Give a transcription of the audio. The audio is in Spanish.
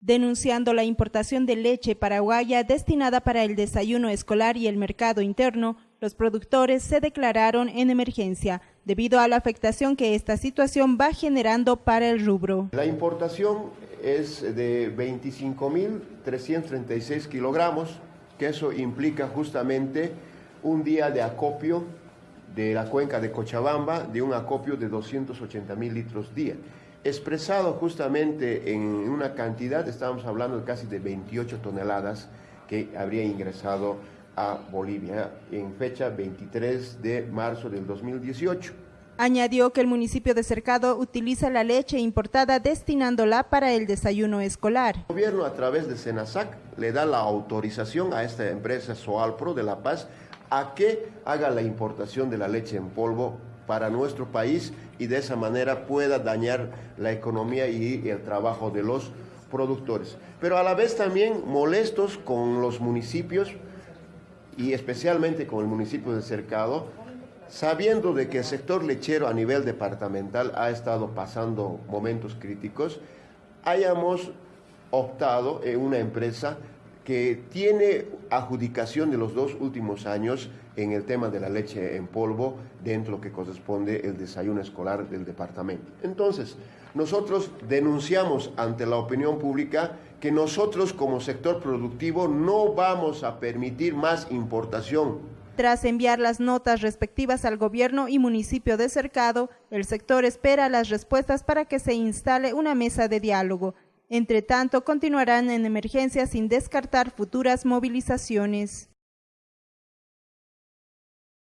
denunciando la importación de leche paraguaya destinada para el desayuno escolar y el mercado interno, los productores se declararon en emergencia debido a la afectación que esta situación va generando para el rubro. La importación es de 25.336 kilogramos, que eso implica justamente un día de acopio de la cuenca de Cochabamba de un acopio de 280 mil litros día expresado justamente en una cantidad, estamos hablando de casi de 28 toneladas que habría ingresado a Bolivia en fecha 23 de marzo del 2018. Añadió que el municipio de Cercado utiliza la leche importada destinándola para el desayuno escolar. El gobierno a través de Senasac le da la autorización a esta empresa Soalpro de La Paz a que haga la importación de la leche en polvo para nuestro país y de esa manera pueda dañar la economía y el trabajo de los productores. Pero a la vez también molestos con los municipios y especialmente con el municipio de Cercado, sabiendo de que el sector lechero a nivel departamental ha estado pasando momentos críticos, hayamos optado en una empresa que tiene adjudicación de los dos últimos años en el tema de la leche en polvo dentro de lo que corresponde el desayuno escolar del departamento. Entonces, nosotros denunciamos ante la opinión pública que nosotros como sector productivo no vamos a permitir más importación. Tras enviar las notas respectivas al gobierno y municipio de Cercado, el sector espera las respuestas para que se instale una mesa de diálogo entre tanto, continuarán en emergencia sin descartar futuras movilizaciones.